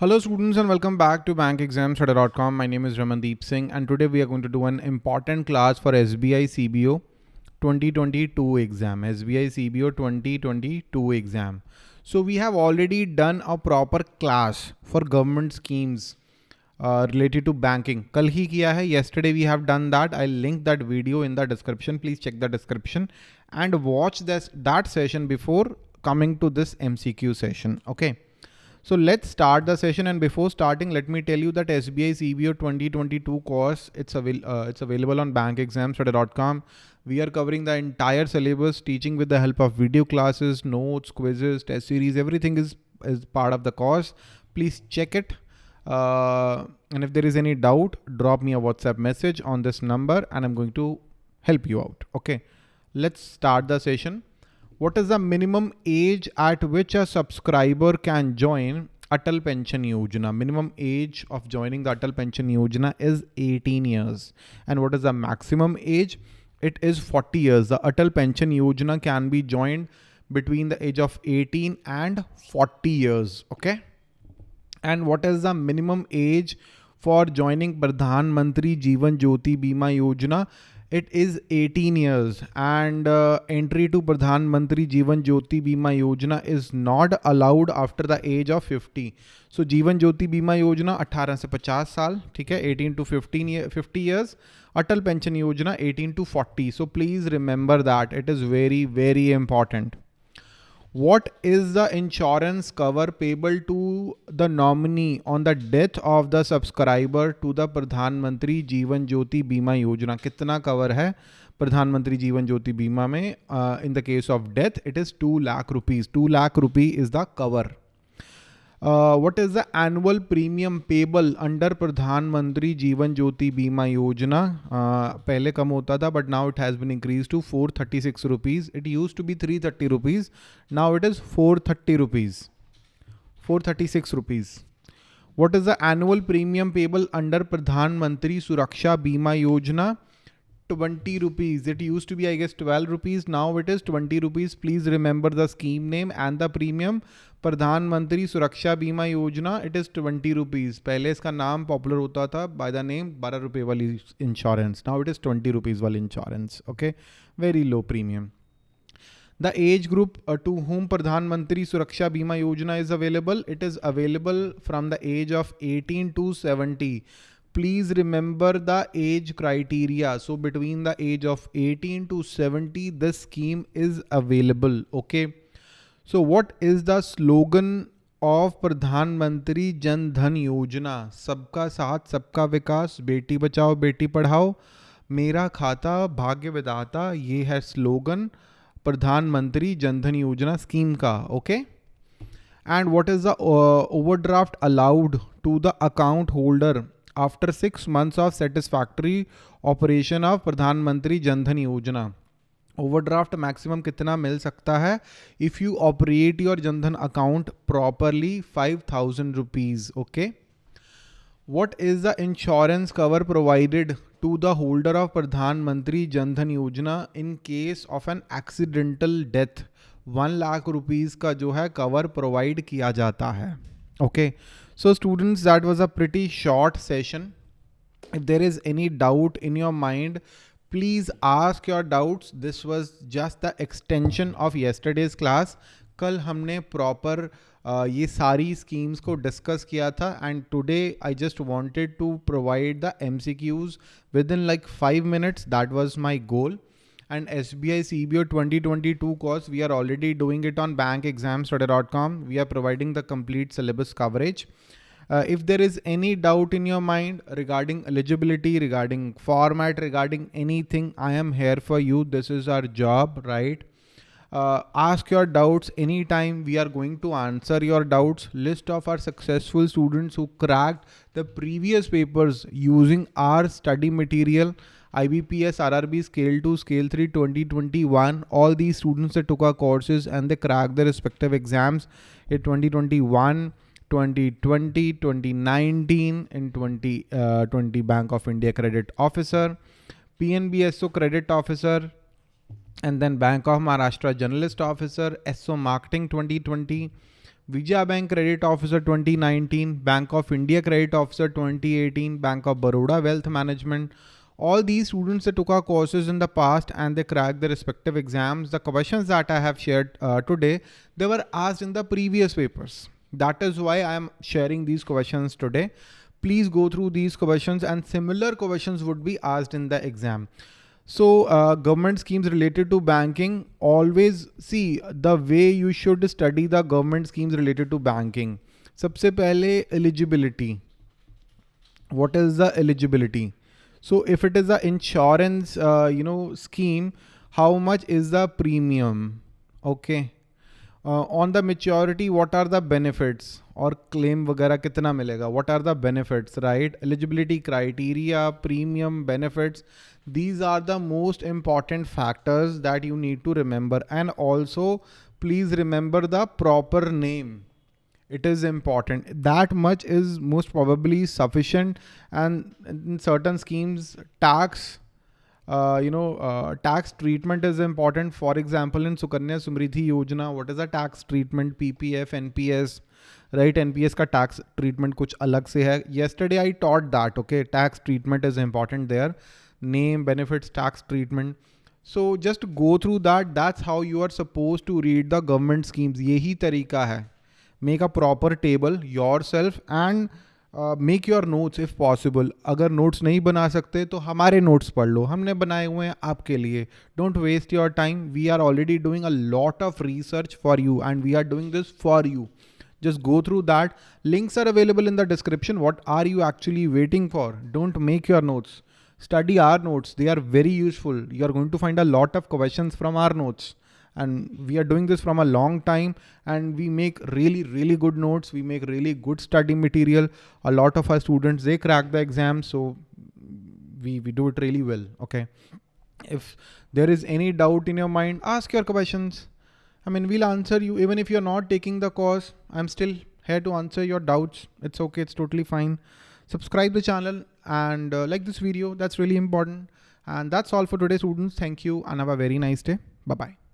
Hello students and welcome back to bankexamstudy.com. My name is Ramandeep Singh and today we are going to do an important class for SBI CBO 2022 exam. SBI CBO 2022 exam. So we have already done a proper class for government schemes uh, related to banking. Kal hi kiya hai. Yesterday we have done that. I'll link that video in the description. Please check the description and watch this that session before coming to this MCQ session. Okay. So let's start the session and before starting, let me tell you that SBI CBO 2022 course, it's, avail uh, it's available on bankexamstudy.com. We are covering the entire syllabus, teaching with the help of video classes, notes, quizzes, test series, everything is, is part of the course. Please check it. Uh, and if there is any doubt, drop me a WhatsApp message on this number and I'm going to help you out. Okay, let's start the session what is the minimum age at which a subscriber can join Atal Pension Yojana? Minimum age of joining the Atal Pension Yojana is 18 years. And what is the maximum age? It is 40 years. The Atal Pension Yojana can be joined between the age of 18 and 40 years. Okay. And what is the minimum age for joining Pradhan Mantri Jeevan Jyoti Bima Yojana? it is 18 years and uh, entry to Pradhan Mantri Jeevan Jyoti Bima Yojana is not allowed after the age of 50. So Jeevan Jyoti Bima Yojana 18 से 50 साल ठीक है 18 to 15 year, 50 years Atal Pension Yojana 18 to 40 so please remember that it is very very important what is the insurance cover payable to the nominee on the death of the subscriber to the प्रधान मंत्री जीवन ज्योति बीमा योजना कितना cover है प्रधानमंत्री जीवन ज्योति बीमा में in the case of death it is two lakh rupees two lakh rupee is the cover what is the annual premium payable under Pradhan Mantri Jeevan Jyoti Bima Yojana पहले कम होता था but now it has been increase to four thirty six rupees it use to be three thirty rupees now it is four thirty rupees four thirty six rupees what is the annual premium payable under Pradhan Mantri Suraksha Bima योजना 20 rupees. It used to be, i guess 12 rupees. Now it is 20 rupees. Please remember the scheme name and the premium. प्रधानमंत्री सुरक्षा बीमा योजना it is twenty rupees पहले इसका नाम popular होता था by the name बारह रुपये वाली insurance now it is twenty rupees वाली insurance okay very low premium the age group to whom Pradhan Mantri Suraksha Bima Yojana is available it is available from the age of eighteen to seventy please remember the age criteria so between the age of 18 to 70 this scheme is available okay so what is the slogan of pradhan mantri jan dhan yojana sabka sath sabka vikas beti bachao beti padhao मेरा खाता भाग्य विदाता ये है slogan प्रधानमंत्री Jan Dhan Yojana scheme का okay okay? and what is the uh, overdraft allowed to the account holder after six months of satisfactory operation of Pradhan Mantri Jan Dhan Yojana overdraft maximum कितना मिल सकता है? If you operate your Jan Dhan account properly five thousand rupees okay what is the insurance cover provided to the holder of Pradhan Mantri Jan Dhan Yojana in case of an accidental death one lakh rupees का जो है cover provide किया जाता है। Okay so students that was a pretty short session if there is any doubt in your mind please ask your doubts this was just the extension of yesterday's class कल हमने proper uh, ये सारी schemes को discuss किया था and today I just wanted to provide the MCQs with in like five minutes that was my goal and SBI CBO 2022 course, we are already doing it on bankexamstudy.com. We are providing the complete syllabus coverage. Uh, if there is any doubt in your mind regarding eligibility, regarding format, regarding anything, I am here for you. This is our job, right? Uh, ask your doubts anytime we are going to answer your doubts list of our successful students who cracked the previous papers using our study material IBPS RRB scale 2 scale 3 2021 all these students that took our courses and they cracked their respective exams in 2021 2020, 2019 in 2020 uh, Bank of India Credit Officer, PNB SO Credit Officer, and then Bank of Maharashtra Generalist Officer, SO Marketing 2020, Vijaya Bank Credit Officer 2019, Bank of India Credit Officer 2018, Bank of Baroda Wealth Management All these students that took our courses in the past and they cracked their respective exams, the questions that I have shared uh, today, they were asked in the previous papers. That is why I am sharing these questions today. Please go through these questions and similar questions would be asked in the exam. So uh, government schemes related to banking, always see the way you should study the government schemes related to banking. सबसे पहले eligibility. What is the eligibility? So if it is a insurance, uh, you know, scheme, how much is the premium? Okay. Uh, on the maturity, what are the benefits or claim वगैरह कितना मिलेगा? What are the benefits, right? Eligibility criteria, premium, benefits. These are the most important factors that you need to remember. And also please remember the proper name. it is important that much is most probably sufficient and in certain schemes tax uh, you know, uh, tax treatment is important. For example, in Sukanya Samriddhi Yojana, what is the tax treatment? PPF, NPS, right? NPS ka tax treatment kuch alag se hai. Yesterday I taught that, okay? Tax treatment is important there. Name, benefits, tax treatment. So just go through that. That's how you are supposed to read the government schemes. Yehi tarika hai Make a proper table yourself and uh, make your notes if possible. अगर notes नहीं बना सकते तो हमारे notes पढ़ लो हमने बनाए हुए हैं आपके लिए Don't waste your time. We are already doing a lot of research for you and we are doing this for you. Just go through that. Links are available in the description. What are you actually waiting for? Don't make your notes study our notes. They are very useful. You are going to find a lot of questions from our notes. And we are doing this from a long time and we make really, really good notes. We make really good study material. A lot of our students, they crack the exam. So we, we do it really well. Okay. If there is any doubt in your mind, ask your questions. I mean, we'll answer you even if you're not taking the course. I'm still here to answer your doubts. It's okay. It's totally fine subscribe the channel and uh, like this video. That's really important. And that's all for today students. Thank you and have a very nice day. Bye-bye.